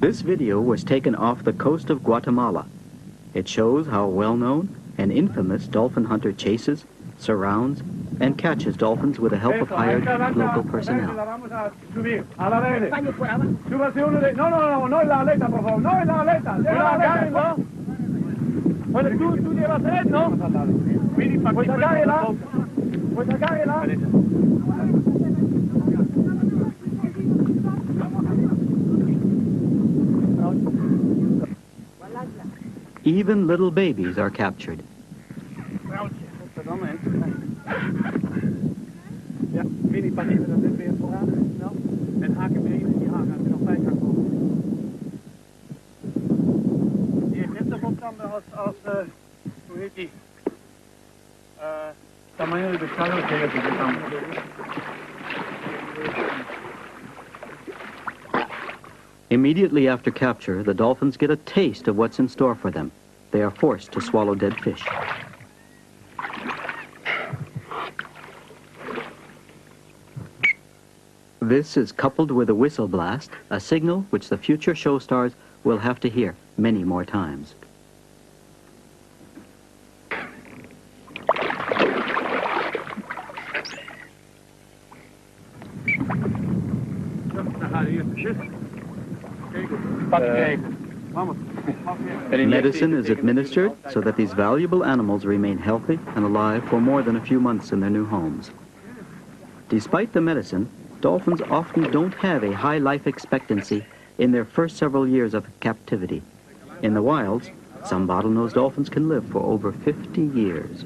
This video was taken off the coast of Guatemala. It shows how well-known and infamous dolphin hunter chases, surrounds, and catches dolphins with the help of hired local personnel. Bueno, tú, tú llevas tres, ¿no? Pues acáguela. ¿eh? Pues acáguela. ¿eh? De little babies are captured. Immediately after capture, the dolphins get a taste of what's in store for them. They are forced to swallow dead fish. This is coupled with a whistle blast, a signal which the future show stars will have to hear many more times. Medicine is administered so that these valuable animals remain healthy and alive for more than a few months in their new homes. Despite the medicine, dolphins often don't have a high life expectancy in their first several years of captivity. In the wilds, some bottlenose dolphins can live for over 50 years.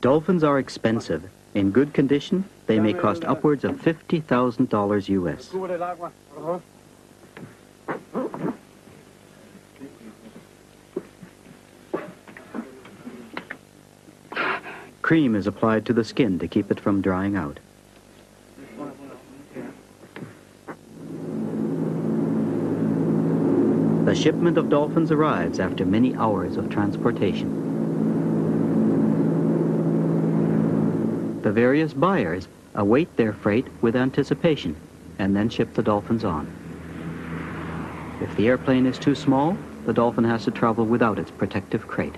Dolphins are expensive. In good condition, they may cost upwards of $50,000 US. Cream is applied to the skin to keep it from drying out. The shipment of dolphins arrives after many hours of transportation. The various buyers await their freight with anticipation and then ship the dolphins on. If the airplane is too small, the dolphin has to travel without its protective crate.